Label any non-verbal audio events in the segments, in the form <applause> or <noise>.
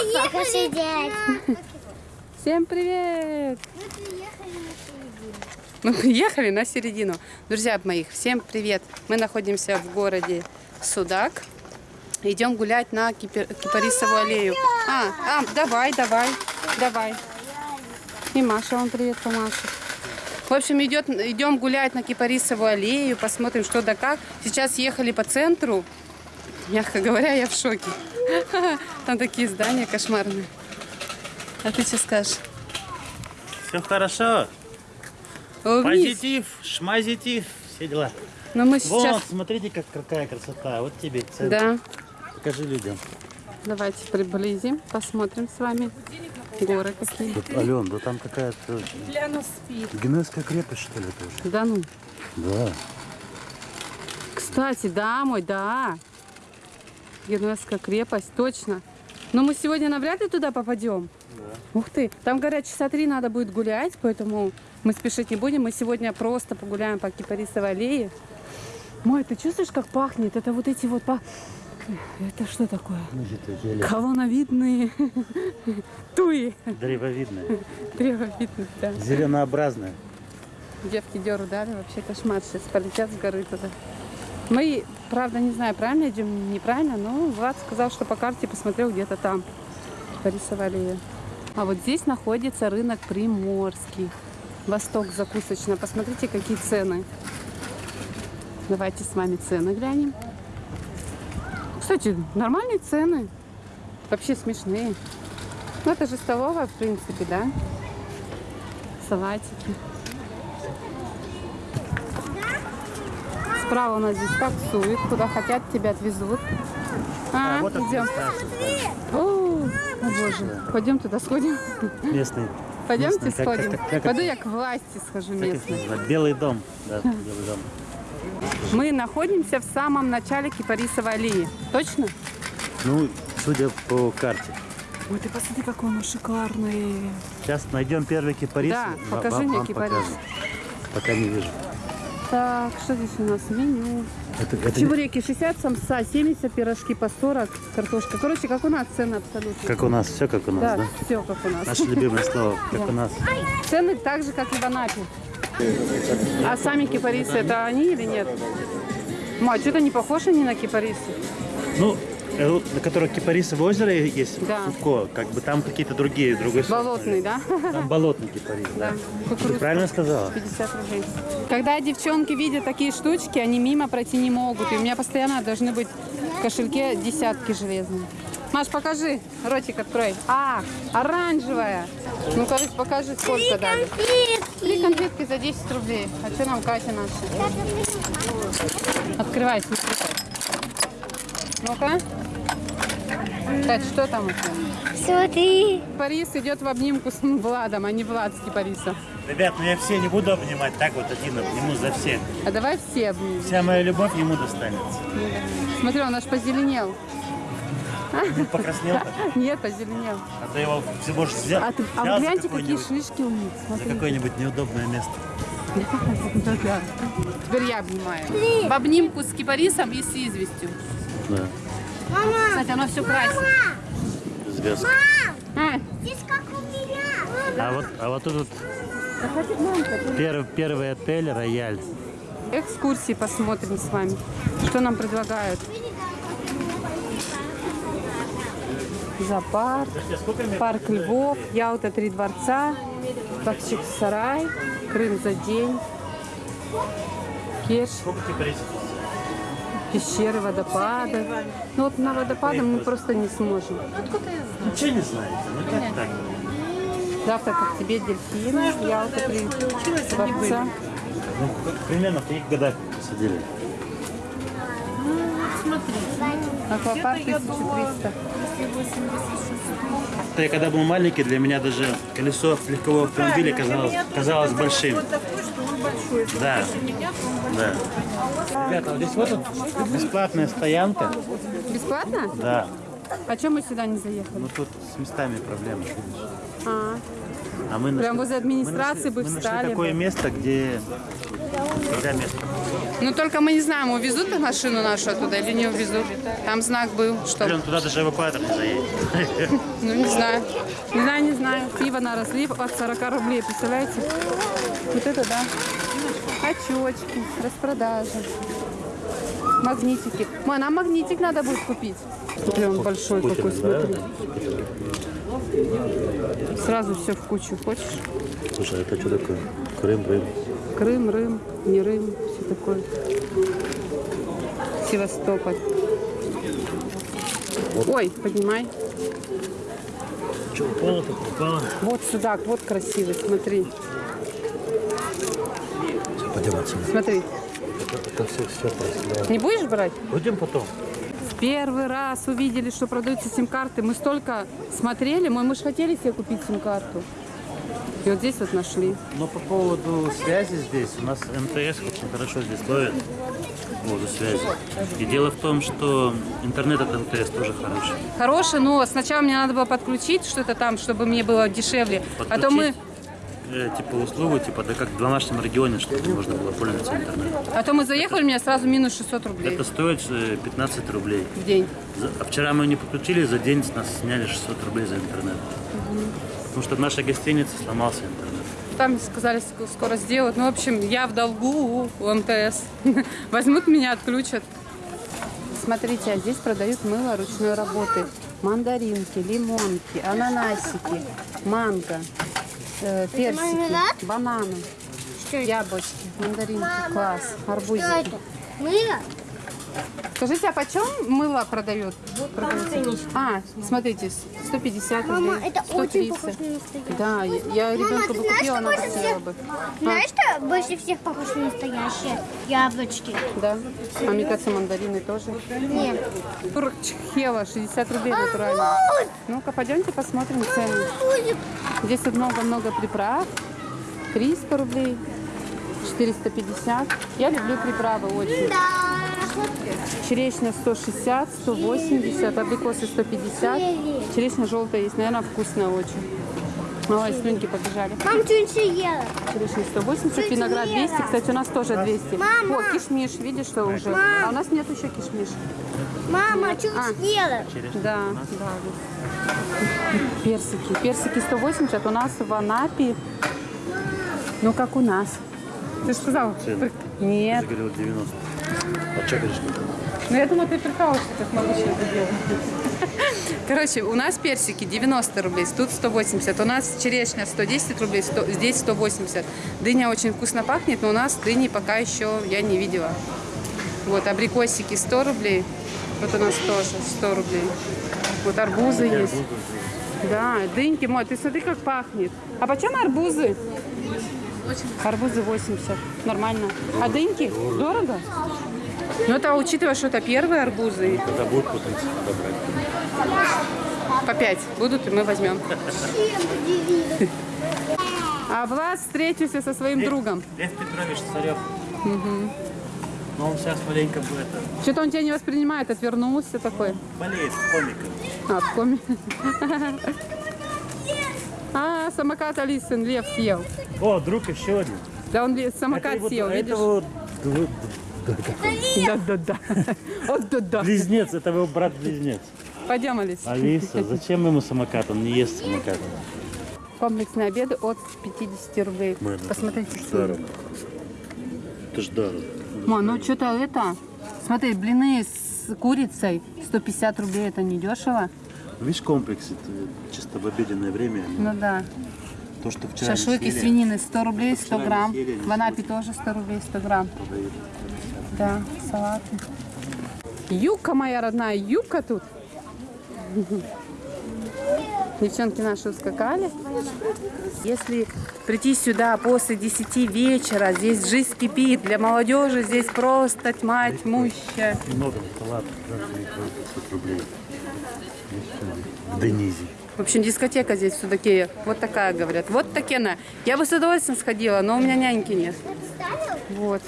Пока сидеть. Всем привет! Мы приехали на середину. Мы приехали на середину. Друзья моих, всем привет! Мы находимся в городе Судак. Идем гулять на Кипер- Кипарисовую аллею. А, а, давай, давай, давай. И Маша вам привет помашет. В общем, идет, идем гулять на Кипарисовую аллею, посмотрим, что да как. Сейчас ехали по центру. Мягко говоря, я в шоке. <laughs> Там такие здания кошмарные. А ты что скажешь? Все хорошо. О. Позитив, шмазитив, все дела. Но мы Вот, сейчас... смотрите, как какая красота. Вот тебе центр. Да, Покажи людям. давайте приблизим, посмотрим с вами горы какие. Тут, Ален, да там какая-то Генуэзская крепость, что ли, тоже? Да ну. Да. Кстати, да, мой, да. Генуэзская крепость, точно. Но мы сегодня навряд ли туда попадем. Ух ты, там, говорят, часа три надо будет гулять, поэтому мы спешить не будем. Мы сегодня просто погуляем по Кипарисовой аллее. Мой, ты чувствуешь, как пахнет? Это вот эти вот... па- Это что такое? Эти Колоновидные <laughs> туи. древовидные. Древовидные, да. Зеленообразные. Девки деру дали, вообще кошмар. Сейчас полетят с горы туда. Мы, правда, не знаю, правильно идем, неправильно, но Влад сказал, что по карте посмотрел где-то там, Борисова аллея. А вот здесь находится рынок Приморский. Восток закусочная. Посмотрите, какие цены. Давайте с вами цены глянем. Кстати, нормальные цены. Вообще смешные. Ну, это же столовая, в принципе, да? Салатики. Справа у нас здесь таксуют, куда хотят, тебя отвезут. А, вот это идем. О, о боже, пойдем туда сходим. местные. Пойдемте Местные, как- сходим. как- как Пойду это- я к власти схожу Как называют? Белый дом. Да, белый дом. Мы находимся в самом начале Кипарисовой аллеи. Точно? Ну, судя по карте. Ой, ты посмотри, какой он шикарный. Сейчас найдем первый кипарис. Да, покажи вам- мне вам кипарис. покажем. Пока не вижу. Так, что здесь у нас? Меню. Это, это Чебуреки 60, самса 70, пирожки по 40, картошка. Короче, как у нас цены абсолютно. как у нас, все как у нас, Да, да? все как у нас. Наше любимое слово, <laughs> как у нас. Цены так же, как и в Анапе. А сами кипарисы это они или нет? Ма, что-то не похожи они на кипарисы. Ну, на которых Кипарисово озеро есть, Да. Фуко, как бы там какие-то другие, другой сорт. Болотный, да? Там болотный кипарис, да. Да. Ты правильно сказала? 50 рублей. Когда девчонки видят такие штучки, они мимо пройти не могут. И у меня постоянно должны быть в кошельке десятки железные. Маш, покажи, ротик открой. А, оранжевая. Ну, короче, покажи, сколько дали. Три конфетки за 10 рублей. А что нам Катя наша? Открывай, смотри. Ну-ка. Кать, что там у тебя? Смотри. Борис идет в обнимку с Владом, а не Влад с Кипарисом. Ребят, ну я все не буду обнимать, так вот один обниму за всех. А давай все обнимем. Вся моя любовь ему достанется. Смотри, он аж позеленел. Ты покраснел <laughs> Нет, позеленел. а то его всего же взял, А, ты, а вы гляньте, какие шишки у них. за какое-нибудь неудобное место. <laughs> Теперь я обнимаю. В обнимку с кипарисом и с известью. Да, Кстати, оно все красит. звезд. А, Здесь как у меня. А вот, а вот тут первый, первый отель Рояль. экскурсии посмотрим с вами. Что нам предлагают? Зоопарк, парк Львов, Ялта, Три дворца, Бахчик-Сарай, Крым за день, Кеш, Сколько кипарисов? Пещеры, водопады. Ну вот на водопады мы просто не сможем. Ничего не знаете, ну как так? Завтра как тебе дельфин, Ялта, Три дворца. Ну, как- примерно в каких годах посадили? Аквапарк 1300. Я когда был маленький, для меня даже колесо легкового автомобиля казалось, казалось большим. Да. Да. Ребята, вот здесь вот тут бесплатная стоянка. Бесплатно? Да. А чем мы сюда не заехали? Ну тут с местами проблемы. А, А мы Прям нашли- возле мы администрации нашли- бы мы нашли встали такое бы. место, где всегда место. Ну только мы не знаем, увезут машину нашу оттуда или не увезут. Там знак был, что... Блин, туда даже эвакуатор не заедет. <laughs> Ну не знаю. Не знаю, не знаю. Пиво на разлив от 40 рублей, представляете? Вот это да. Очечки, распродажа. Магнитики. Ма, нам магнитик надо будет купить. Он большой какой, смотри. Сразу все в кучу. Хочешь? Слушай, а это что такое? Крым, Рым. Крым, Рым, не Рым, все такое. Севастополь. Ой, поднимай. Что, упало так упало? Вот судак, вот красивый, смотри. Смотри. Это, это все, все просто. Не будешь брать? Пойдем потом. В первый раз увидели, что продаются сим-карты. Мы столько смотрели, мы, мы же хотели себе купить сим-карту. И вот здесь вот нашли. Но по поводу связи здесь, у нас МТС очень хорошо здесь ловит по поводу связи. И дело в том, что интернет от МТС тоже хороший. Хороший, но сначала мне надо было подключить что-то там, чтобы мне было дешевле. А то мы, э, типа услугу, типа, да как в домашнем регионе, чтобы можно было пользоваться интернетом. а то мы заехали, у меня сразу минус 600 рублей Это стоит э, 15 рублей. в день. За- А вчера мы не подключили, за день с нас сняли 600 рублей за интернет. Потому что в нашей гостинице сломался интернет. Там сказали, ск- скоро сделают. Ну, в общем, я в долгу у МТС. <laughs> Возьмут меня, отключат. Смотрите, а здесь продают мыло ручной работы. Мандаринки, лимонки, ананасики, манго, э, персики, бананы, яблочки, мандаринки, класс, арбузики. Мыло? Скажите, а почем мыло продают? Продается? А, смотрите, 150 рублей, Мама, это очень 130. похоже на настоящее. Да, я, я ребенку бы купила, она хотела всех- бы. Знаешь, что больше всех похоже на настоящее? Яблочки. Да. А мне кажется, мандарины тоже. Нет. Турчхела, 60 рублей натурально. Ну-ка, пойдемте посмотрим цены. Здесь много-много приправ. 300 рублей, 450. Я люблю приправы очень. Да. Черешня 160, 180, абрикосы 150. Черешня желтая есть, наверное, вкусная очень. Ой, слюнки побежали. Мам, что-нибудь ела? Черешня 180, виноград 200. Кстати, у нас тоже 200. Мама! О, кишмиш, видишь, что уже. А у нас нет еще кишмиш. Мама, что-нибудь ела? Да, да. Персики. Персики 180, у нас в Анапе, ну как у нас. Ты же сказал? Цены. Нет. Ты же говорил 90. А что говоришь? Ну я думала, ты прикалываешься, как могу это делать. <laughs> Короче, у нас персики 90 рублей, тут 180. У нас черешня 110 рублей, 100 здесь 180. Дыня очень вкусно пахнет, но у нас дыни пока еще я не видела. Вот, абрикосики 100 рублей. Вот у нас тоже 100 рублей. Вот арбузы есть. Да, дыньки, мой, ты смотри, как пахнет. А почем арбузы? Арбузы 80. Нормально. А дыньки? Дорого? Ну, это учитывая, что это первые арбузы. Когда будет путаться, добрать. По 5 будут, и мы возьмем. <laughs> А Влад встретился со своим другом. Лев Петрович Царев. Но он сейчас маленько будет это, Что-то он тебя не воспринимает, отвернулся такой. болеет комиком. А, в коме. <laughs> А, самокат Алисин Лев съел. О, друг еще один. Да он самокат Это вот- съел, это видишь? вот д- д- Да-да-да. Вот да-да. близнец, это его брат-близнец. Пойдем, Алис. Алиса, зачем ему самокат? Он не ест самокат. Комплексные обеды от 50 рублей. Мэн, это Посмотрите. ж дорого. Это ж дорого. Ма, ну что-то это... Смотри, блины с курицей 150 рублей, это не дешево. Видишь, комплекс, это чисто в обеденное время. Ну да. То, что вчера Шашлык из свинины 100 рублей, 100 вчера не грамм. В Анапе тоже 100 рублей, 100 грамм. продают. Да, салаты. Юбка моя родная, юбка тут. Девчонки наши ускакали. Если прийти сюда после 10 вечера, здесь жизнь кипит. Для молодежи здесь просто тьма тьмущая. Много 500 рублей. В Денизе. В общем, дискотека здесь в Судакее. Вот такая, говорят. Вот такена. Я бы с удовольствием сходила, но у меня няньки нет. Вот.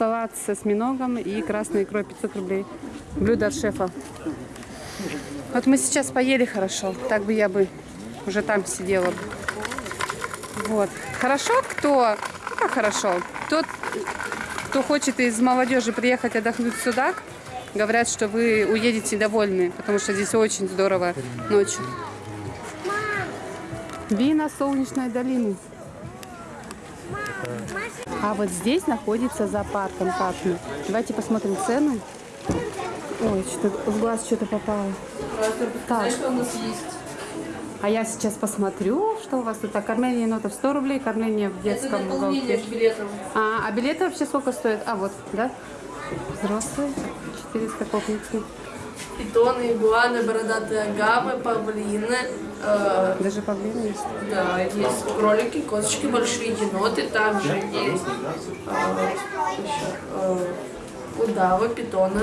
Салат со осьминогом и красной икрой 500 рублей. Блюдо от шефа. Вот мы сейчас поели хорошо. Так бы я бы уже там сидела. Вот. Хорошо, кто... Как хорошо? Тот кто хочет из молодежи приехать отдохнуть в Судак, говорят, что вы уедете довольны, потому что здесь очень здорово ночью. Вина солнечной долины. А вот здесь находится зоопарк контактный. Давайте посмотрим цены. Ой, что-то в глаз что-то попало. Так. А я сейчас посмотрю, что у вас тут. А кормление енотов 100 рублей, кормление в детском уголке. билетов. А, а билеты вообще сколько стоят? А, вот, да? Взрослые, 400 копницы. Питоны, игуаны, бородатые агамы, павлины. Э, Даже павлины есть. да, есть кролики, козочки, большие еноты. Также есть э, еще, э, удавы, питоны.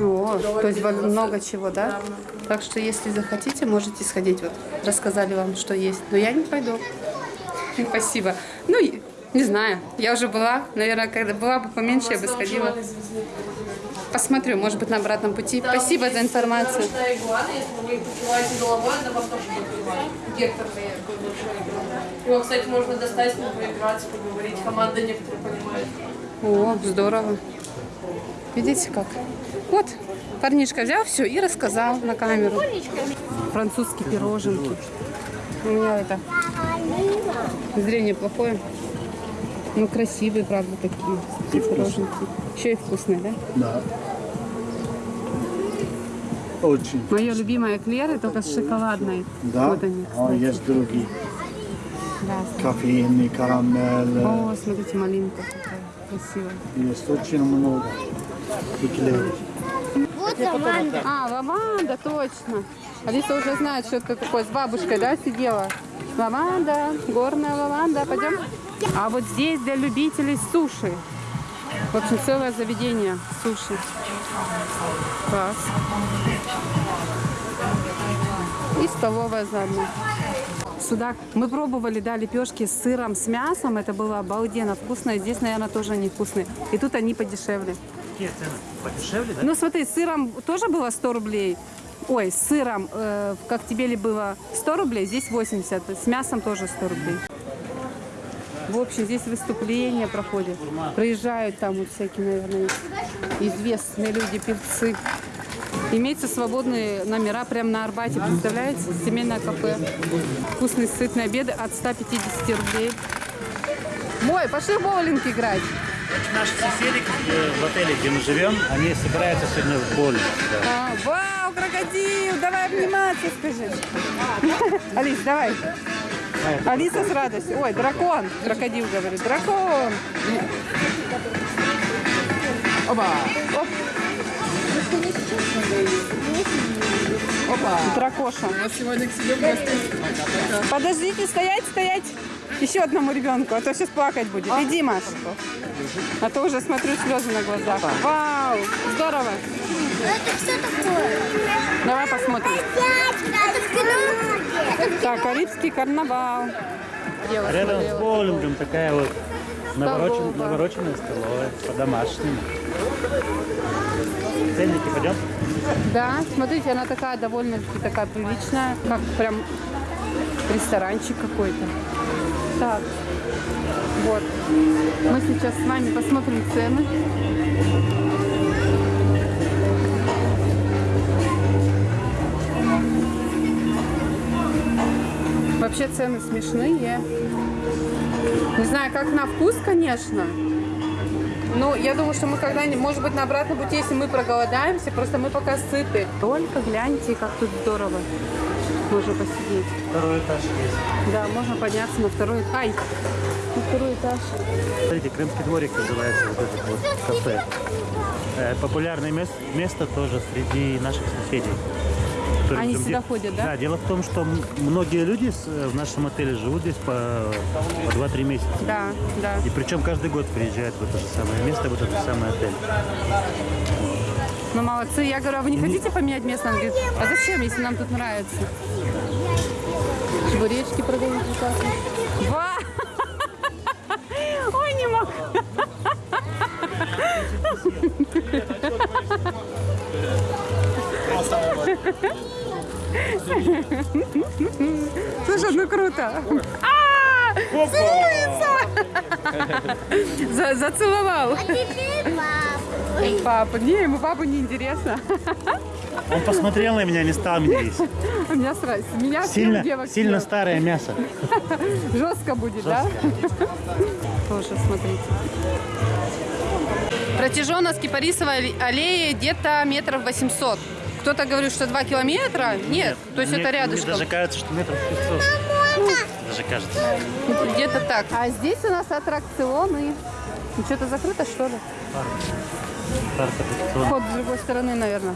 О, то есть Довольно много чего, да? Да, много. Так что, если захотите, можете сходить. Вот рассказали вам, что есть. Но я не пойду. <laughs> Спасибо. Ну, не знаю. Я уже была. Наверное, когда была бы поменьше, я бы сходила. Посмотрю, может быть, на обратном пути. Спасибо за информацию. Игуана, если вы их покрываете головой, она вам тоже понимать. Гектор такой большой игуана. Его, кстати, можно достать, с ним поговорить. Команда некоторые понимает. О, здорово. Видите как? Вот, парнишка взял все и рассказал на камеру. Французские пироженки. У меня это зрение плохое. Ну, красивые, правда, такие, пироженки. Еще и вкусные, да? Да. Очень. Мое любимое эклеры, только с шоколадной. Да. Вот они, А есть другие. Да. Кофейный, карамель. О, смотрите, малинка какая красивая. Есть очень много. Эклеров. Вот лаванда. А, лаванда, точно. Алиса уже знает, что это такое. С бабушкой, да, сидела? Лаванда, горная лаванда. Пойдем? А вот здесь для любителей суши. В общем, целое заведение суши. Класс. И столовая заодно. Судак. Мы пробовали, да, лепешки с сыром, с мясом. Это было обалденно вкусно. И здесь, наверное, тоже они вкусные. И тут они подешевле. Какие цены? Подешевле, да? Ну смотри, с сыром тоже было 100 рублей. Ой, с сыром, э, в Коктебеле было 100 рублей, здесь 80. С мясом тоже 100 рублей. В общем, здесь выступления проходят. Приезжают там вот всякие, наверное, известные люди, певцы. Имеются свободные номера прямо на Арбате, представляете? Семейное кафе. Вкусные сытные обеды от 150 рублей. Мой, пошли в боулинг играть. Наши соседи э, в отеле, где мы живем, они собираются сегодня в боулинг. да. А, вау, крокодил, давай обниматься, скажи. <laughs> Алис, давай. Алиса с радостью. Ой, дракон. Крокодил говорит. Дракон. Оба. Оп. Опа. Дракоша. Подождите, стоять, стоять. Еще одному ребенку, а то сейчас плакать будет. Иди, Маш. А то уже смотрю слезы на глазах. Вау, здорово. Это что такое? Давай посмотрим. Это в кино? Так, Карибский карнавал. Девушка, Рядом с девушка. боулингом такая вот наворочен- Столовая. навороченная столовая, по-домашнему. Ценники пойдем? Да, смотрите, она такая довольно-таки такая приличная, как прям ресторанчик какой-то. Так, вот. Мы сейчас с вами посмотрим цены. Вообще цены смешные. Не знаю, как на вкус, конечно. Ну, я думаю, что мы когда-нибудь, может быть, на обратном пути, если мы проголодаемся, просто мы пока сыты. Только гляньте, как тут здорово. Можно посидеть. Второй этаж есть. Да, можно подняться на второй этаж. Ай, на второй этаж. Смотрите, Крымский дворик называется вот этот вот кафе. Э, Популярное мес- место тоже среди наших соседей. Которые Они сюда де- ходят, да? Да, дело в том, что многие люди э, в нашем отеле живут здесь по, по 2-3 месяца. Да, да. И причем каждый год приезжают в это же самое место, в этот же самый отель. Ну, молодцы. Я говорю, а вы не хотите поменять место? Он говорит, а зачем, если нам тут нравится? Чебуречки продают прекрасно. Ва! <laughs> Ой, не могу. Слушай, ну круто. А! За- зацеловал. А теперь папу. Папа, не, ему папу не интересно. Он посмотрел на меня, не стал меня есть. У меня сразу, меня Сильно, девок сильно старое мясо. Жестко будет, да? Тоже смотрите. Протяженность Кипарисовой алле- аллеи где-то метров 800. Кто-то говорит, что 2 километра. Нет, то есть Мне- это Мне рядышком. даже кажется, что метров 500. Даже кажется. Где-то так. А здесь у нас аттракционы. Ну, Что-то закрыто, что ли? Парк аттракцион. Вход с другой стороны, наверное.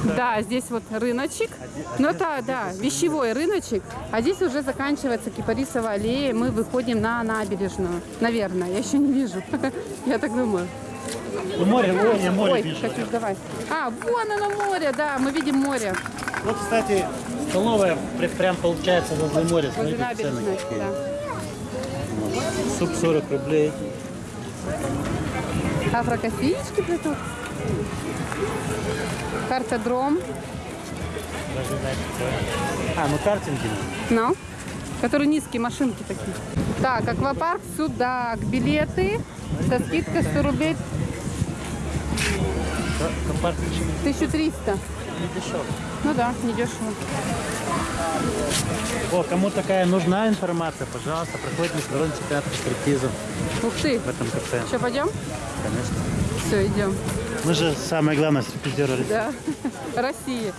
<laughs> Да, здесь вот рыночек. Ну это, да, вещевой рыночек. А здесь уже заканчивается Кипарисовая аллея. Мы выходим на набережную. Наверное, я еще не вижу. <laughs> Я так думаю. Ну, море, я море Ой, вижу. Катюш, давай. А, вон оно море, да, мы видим море. Вот, кстати, столовая прям получается возле моря. Возле Смотрите, цены набережной, да. Суп 40 рублей. Афрокофеечки плетут. Знаете, какое. А, ну картинги. Ну, которые низкие машинки такие. Так, аквапарк, судак, билеты со скидкой 100 рублей Ка- Компарк почему 1300. не дешево. Ну да, недешево. О, кому такая нужна информация, пожалуйста, проходит международный чемпионат по стриптизу Ух ты. в этом кафе. Что, пойдем? Конечно. Все, идем. Мы же самое главное России. Да. Россия.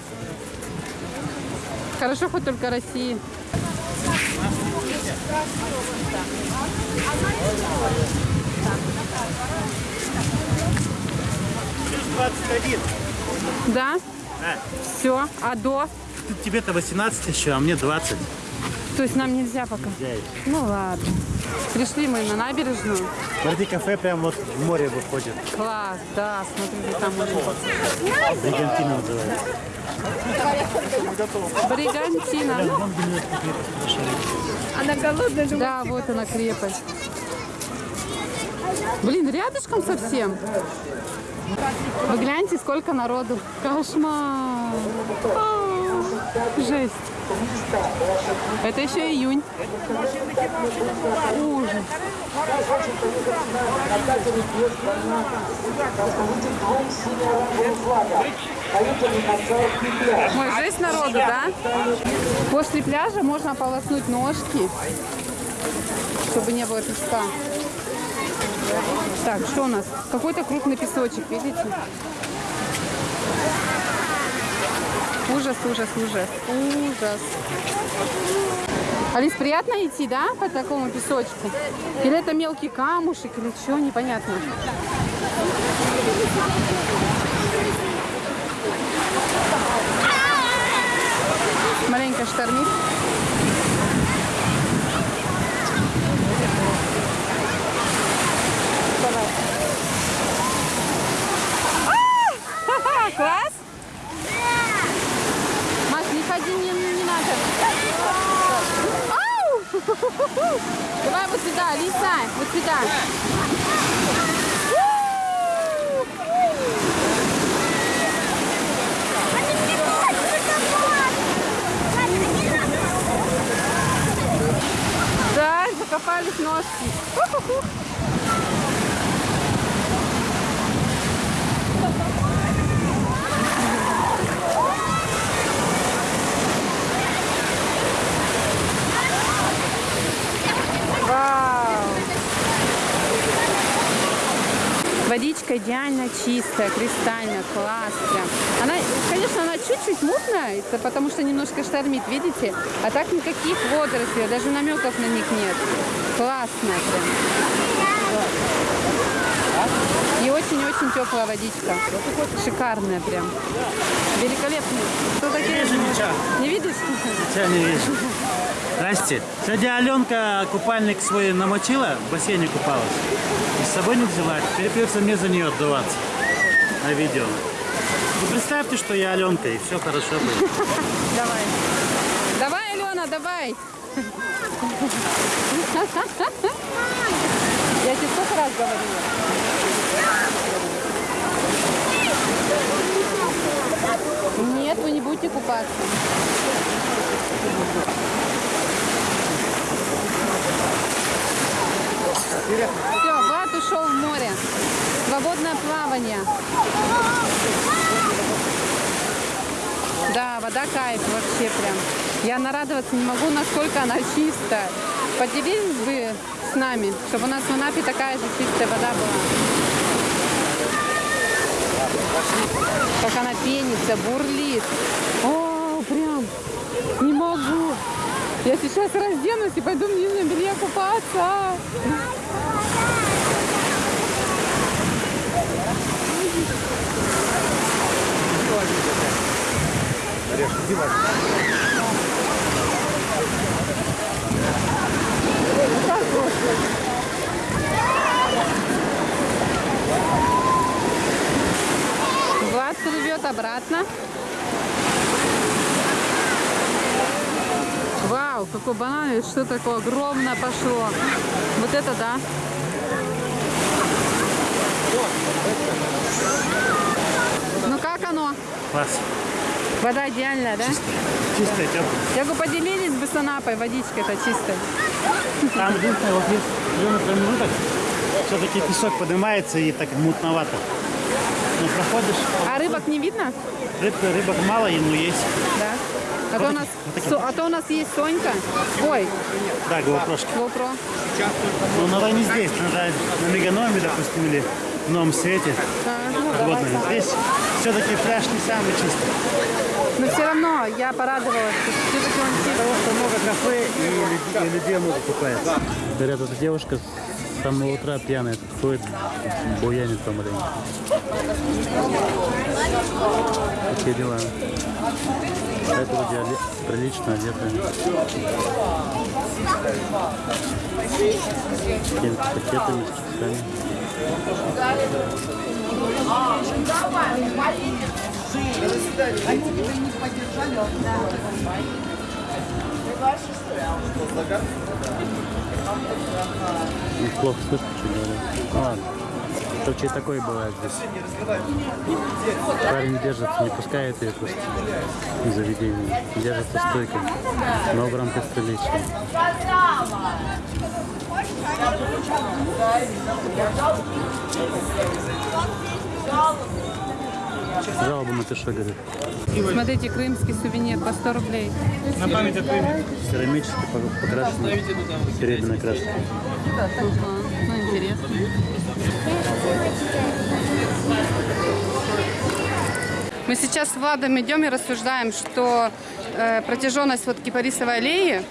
Хорошо, хоть только 21. Да? Да. Все. А до? Тебе-то 18 еще, а мне 20. То есть нам нельзя пока? Взять. Ну ладно. Пришли мы на набережную. Смотри, кафе прям вот в море выходит. Класс, да, смотрите, там уже. Бригантина называется. Бригантина. Она голодная, Да, вот она крепость. Блин, рядышком совсем. Вы гляньте, сколько народу. Кошмар. А, Жесть. Это еще июнь. Ужас. Ой, жесть народу, да? После пляжа можно полоснуть ножки, чтобы не было песка. Так, что у нас? Какой-то крупный песочек, видите? Ужас, ужас, ужас, ужас. Алис, приятно идти, да, по такому песочку? Или это мелкий камушек, или что, непонятно. Маленько штормит. А! <laughs> Класс? Маш, не ходи, не, не надо. Ау! <laughs> Давай вот сюда, Лиса, вот сюда. Да, закопались ножки. <laughs> Вау! Водичка идеально чистая, кристальная, класс прям. Она, конечно, она чуть-чуть мутная, это потому что немножко штормит, видите? А так никаких водорослей, даже намеков на них нет. Классная прям. И очень-очень теплая водичка. Шикарная прям. Великолепная. Кто такие? Не видишь? Тебя не вижу. Здрасте. Сегодня Аленка купальник свой намочила, в бассейне купалась. И с собой не взяла. Теперь придется мне за нее отдуваться на видео. Ну, представьте, что я Аленка, и все хорошо будет. Давай. Давай, Алена, давай. Я тебе сколько раз говорила? Нет, вы не будете купаться. Ушел в море. Свободное плавание. Да, вода кайф вообще прям. Я нарадоваться не могу, насколько она чистая. Поделились бы с нами, чтобы у нас в Анапе такая же чистая вода была. Как она пенится, бурлит. О, прям не могу. Я сейчас разденусь и пойду в нижнем белье купаться. Влад плывет обратно. Вау, какой банан, и что такое огромное пошло. Вот это да. Ну как оно? Класс. Вода идеальная, да? Чистая, теплая. Я бы поделились бы с Анапой водичкой-то чистой. Там единственное, вот есть определенный промежуток, все-таки песок поднимается и так мутновато. Ну, проходишь, А рыбок не видно? рыб, рыбок мало, ну есть. Да. А то, у нас, Со- а то у нас есть Сонька. Ой, Да, GoPro. GoPro. Ну, надо не здесь, надо на Меганоме, допустим, или в Новом Свете. А, наверное. Здесь все-таки пляж не самый чистый. Но все равно я порадовалась. Все-таки он чистый. Потому что много кафе и, людей много купается. Говорят, эта девушка с самого утра пьяная ходит, буянит по маленько. Такие дела. Это вроде прилично одетая. Какими-то пакетами, с чипсами. Ну, Плохо слышно, что говорят. Ладно. Короче, такое бывает здесь. Парень держится, не пускает ее просто из заведения. Держится стойко, но в рамках приличия. Жалоба на что говорит. Смотрите, крымский сувенир по 100 рублей. Керамически по- покрашенный, серебряной краской. Ну интересно. Мы сейчас с Владом идем и рассуждаем, что э, протяженность вот кипарисовой аллеи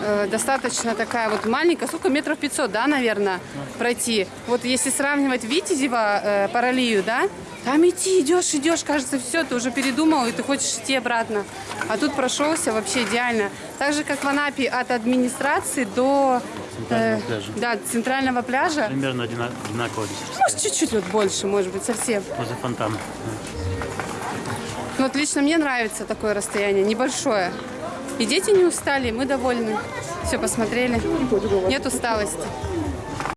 э, достаточно такая вот маленькая, сколько метров 500, да, наверное, пройти. Вот если сравнивать Витязева э, параллелью, да, там идти, идешь, идешь, кажется, все, ты уже передумал, и ты хочешь идти обратно. А тут прошелся вообще идеально. Так же, как в Анапе от администрации до Центрального пляжа. да, центрального пляжа. Примерно одина- одинаково здесь. Может, чуть-чуть вот больше, может быть, совсем. Возле фонтана. Но вот лично мне нравится такое расстояние, небольшое. И дети не устали, мы довольны. Все посмотрели. Нет усталости.